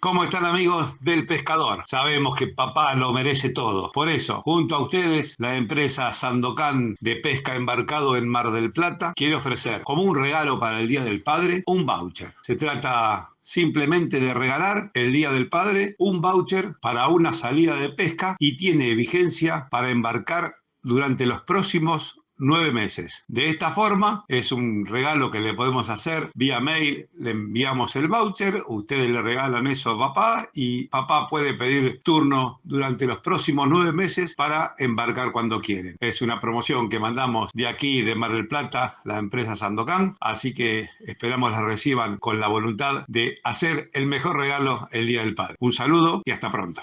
¿Cómo están amigos del pescador? Sabemos que papá lo merece todo. Por eso, junto a ustedes, la empresa Sandocan de pesca embarcado en Mar del Plata quiere ofrecer como un regalo para el Día del Padre un voucher. Se trata simplemente de regalar el Día del Padre un voucher para una salida de pesca y tiene vigencia para embarcar durante los próximos nueve meses. De esta forma, es un regalo que le podemos hacer vía mail, le enviamos el voucher, ustedes le regalan eso a papá y papá puede pedir turno durante los próximos nueve meses para embarcar cuando quieren. Es una promoción que mandamos de aquí, de Mar del Plata, la empresa Sandocan, así que esperamos la reciban con la voluntad de hacer el mejor regalo el Día del Padre. Un saludo y hasta pronto.